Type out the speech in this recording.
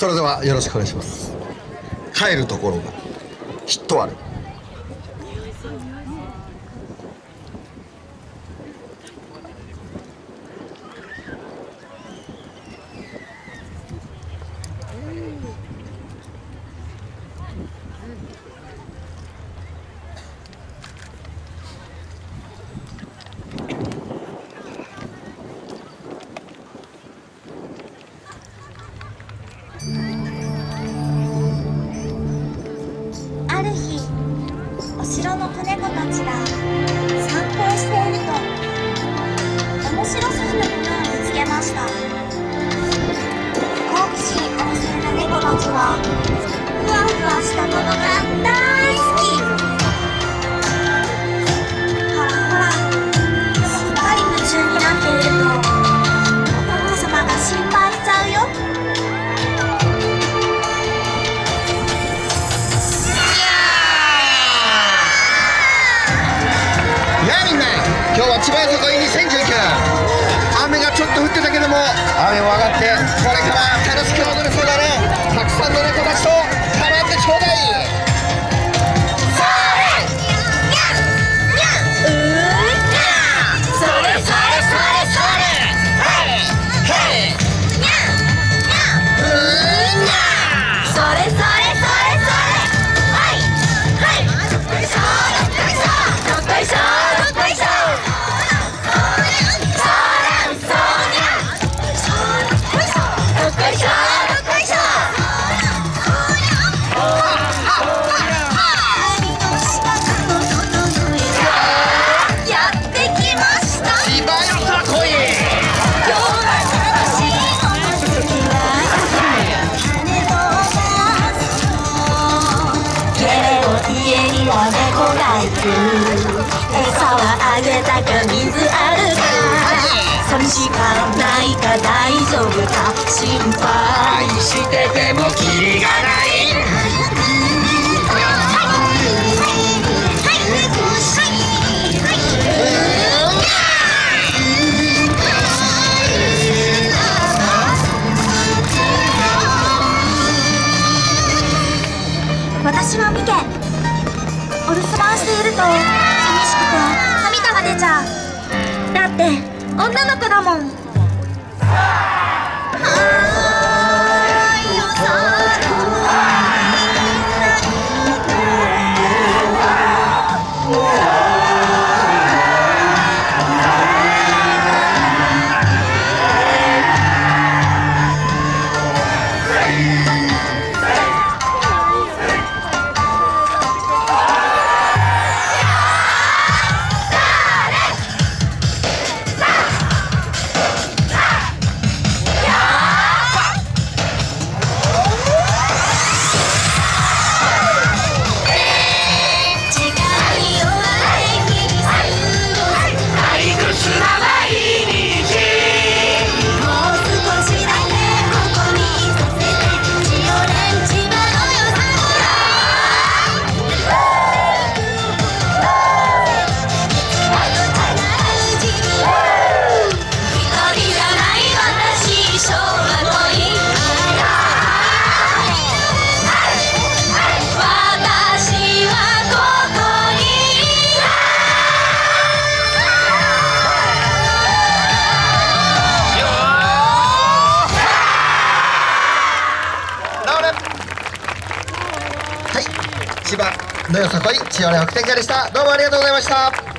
それではよろしくお願いします。帰るところがきっとある。の子猫たちが散歩をしていると面白そうなものを見つけました。好奇心旺盛な猫たちはふわふわしたもの今日は千葉よさこい2019雨がちょっと降ってたけども。雨も餌はあげたか水あるか。寂しかないか大丈夫か。心配。女の子だもん。はい千葉のよさこい千代の白天下でした。どうもありがとうございました。